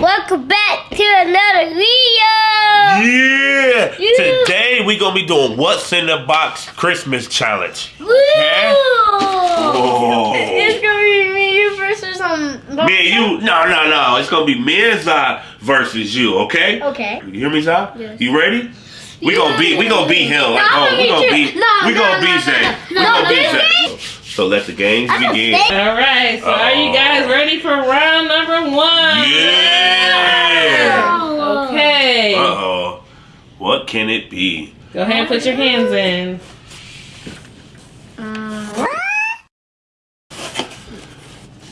Welcome back to another video. Yeah! Yeah. Today we gonna be doing what's in the box Christmas challenge. Woo! Oh. It's gonna be me, versus um. Me and you, no, no, no. It's gonna be me and Zai versus you, okay? Okay. You hear me, Zai? Yes. You ready? We gonna beat, we gonna beat him like No, home. We gonna beat, too. No, we no, gonna no, beat no, Zay. no. We No, gonna beat this Zay. So let the games begin. All right, so are you guys ready for round number one? Yeah! Okay. Uh oh. What can it be? Go ahead and put your hands in.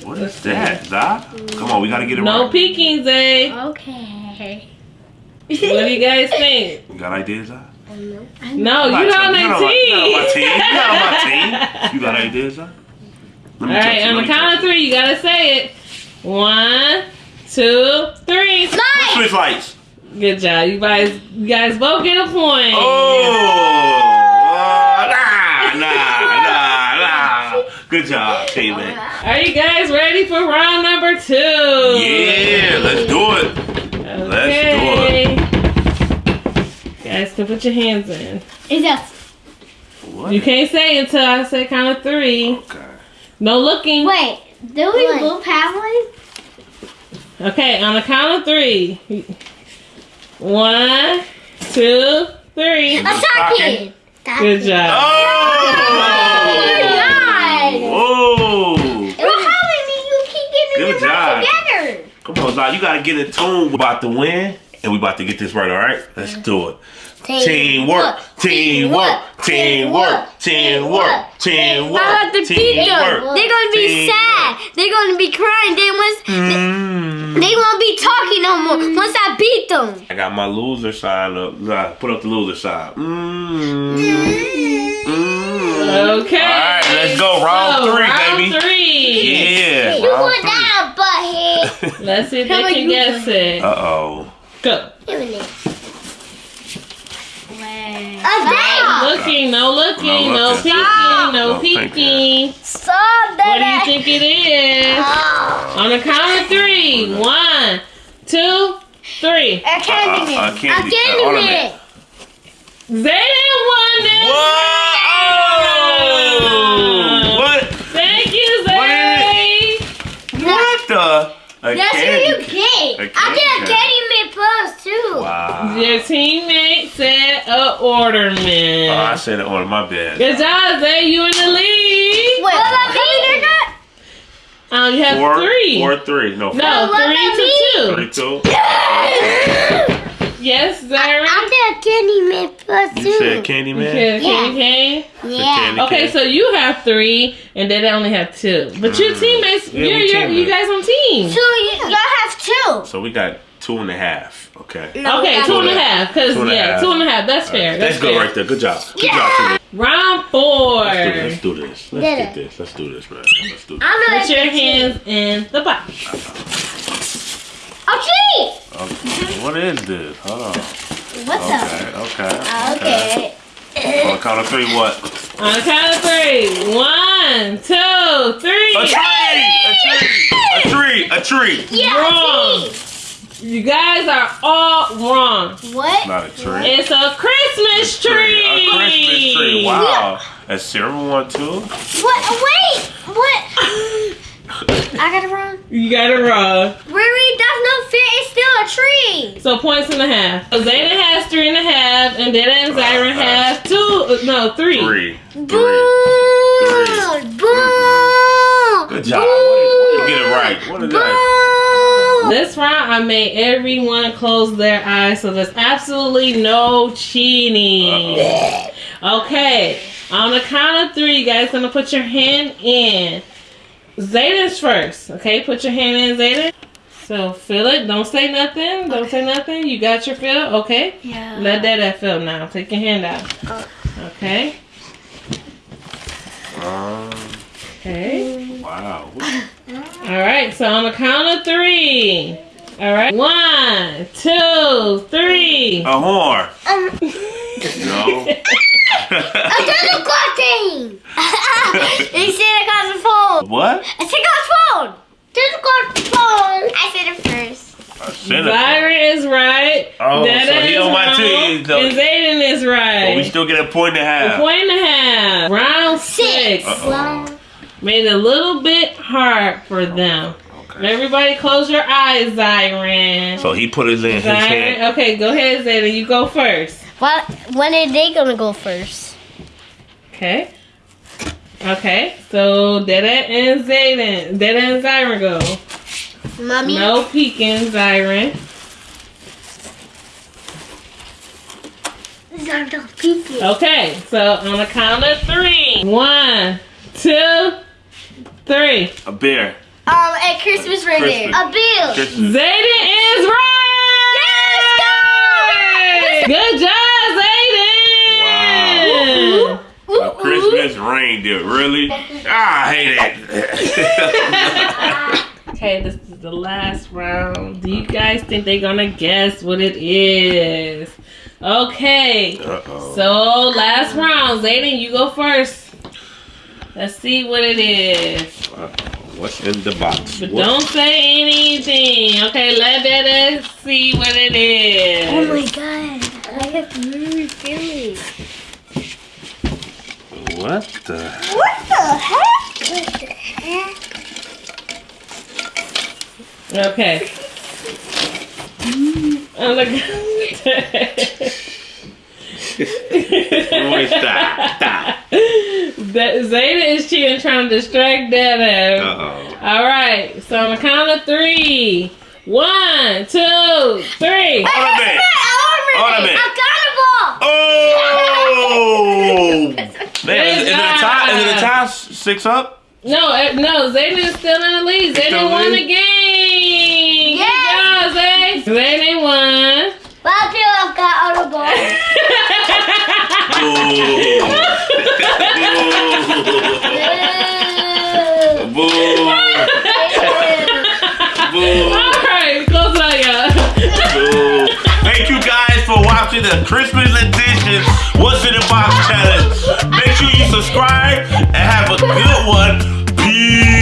What is that, Zai? Come on, we gotta get it No right. peeking, Zay. Eh? Okay. What do you guys think? You got ideas, Zai? No, I'm you're not not telling- on you're the not on my team. team. You're not on my team. You got ideas, Zai? Let All me touch on the count of three, you gotta say it. One, two, three. Mine. Switch lights. Good job. You guys, you guys both get a point. Oh, nah, nah, nah, nah. Good job, K-Man. Are you guys ready for round number two? Yeah, let's do it. Okay. Let's do it. You guys can put your hands in. Is that? What? You can't say until I say count of three. Okay. No looking. Wait. Do we both have one? Okay, on the count of three. One, two, three. A Stocking. stocking. Good job. Oh! Nice. Whoa! Well, how many you keep getting Good job. together? Come on, Zai, you gotta get in tune. We're about to win, and we about to get this right, all right? Let's do it. Teamwork, teamwork, teamwork, teamwork, teamwork. I have to beat them. They're gonna be sad. They're gonna be crying. They once Mm. They won't be talking no more. Once I beat them. I got my loser side up. Zai, Put up the loser side. Mm. Mm. Okay. All right, let's go. Round So, three, round baby. three. Yeah. You round want three. that butthead? Let's see if How they can guess go it. Uh oh. Go. Give me it. A Looking, no looking, No no, peeking, no No peeking. peeking. Stop What do you think it is? On the count of three. One, two, three. A candy Uh, uh, man. candy- A candy ornament. man. Zay won this. Whoa! What? Thank you, Zay. What the? A That's candy what you get. A I get a candy candy man plus too. Wow. Your teammate said a orderman. Oh, I said it on my bed. Good job, Zay. You in the lead. Wait, what about me? Um, you have Four, three. four, three. No, four. No, What three about to two. Three, two. Yes, Zay. I get a candy man plus two. You said candy man? Okay, Yeah. candy cane. Yeah. candy Okay, cane. so you have three, and they only have two. But your Mm. teammates, Yeah, you're, you're, you guys on team. So y- y'all have two. So we got two and a half. Okay. No, Okay, we two and a half. Cause Two yeah, half. two and a half. That's fair. Let's That's go fair. right there. Good job. Good Yeah. job, team. Round four. Let's do this. Let's do this. Let's Did get it. this. Let's do this, man. Let's do this. I'm gonna Put your hands in the box. Oh, gee. Okay. What is this? Hold on. What's Okay. Okay. up? Okay. On count of three, what? On the count of three. One, two, three. A tree! A tree! A tree! A tree! Yeah. Wrong. gee. You guys are all wrong. What? It's not a tree. It's a Christmas tree. A Christmas tree. Wow. That's zero one two. What? Wait. What? I got it wrong. You got it wrong. Riri, that's no fair. It's still a tree. So points and a half. So Zayden has three and a half, and Dada and Zyron have two. uh, No, three. Three. Boom. Three. Boom. Good job. What did, what did you get it right? What is that? Boom. This round, I made everyone close their eyes, so there's absolutely no cheating. Okay, on the count of three, you guys gonna put your hand in. Zayden's first. Okay, put your hand in, Zayden. So feel it. Don't say nothing. Don't say nothing. You got your feel. Okay. Yeah. Let Dada feel now. Take your hand out. Okay. Um, Okay. Wow. All right. So on the count of three. All right. One, two, three. A horn. Um, No. a tennis clock thing. they said I got the phone. what? I said I got the phone. Tennis clock phone. I said it first. Senator. Is right. Oh, Dada so he is on my wrong, team, so- And Zayden is right. But we still get a point and a half. A point and a half. Round six. Uh-oh. Well, Made it a little bit hard for them. Okay. Everybody close your eyes, Zyron. So he put his in his hand. Okay, go ahead, Zayden. You go first. what, when are they gonna go first? Okay. Okay, so Dada and Zayden. Dada and Zyron go. Mommy? No peeking, Zyron. Zardo Piki. Okay, so on the count of three. One, two, three. A bear. Um, at Christmas reindeer. Christmas. A bill. Christmas. Zayden is right! Yes! Good job, Zayden! A Christmas reindeer. Really? Ah, I hate it. Okay, this is the last round. Do you guys think they're gonna guess what it is? Okay, Uh-oh. so last round. Zayden, you go first. Let's see what it is. Uh, what's in the box? But What- don't say anything. Okay, let Dada see what it is. Oh my god. I have really feeling. What the? What the heck? What the heck? Okay. Oh my god. Boy, stop, stop. that Zayda is cheating, trying to distract Dada. Uh-oh. All right. So on the count of three. One, two, three. Ornament. Ornament. Accountable. Oh! Man, is, is it a tie? Is it a tie? Six up? No, eh, no. Zayden is still in the lead. still Zayden in won the the game. Yes. Good job, Zay. Zayden won. Well, I've got audible. Boo. challenge. Make sure you subscribe and have a good one. Peace.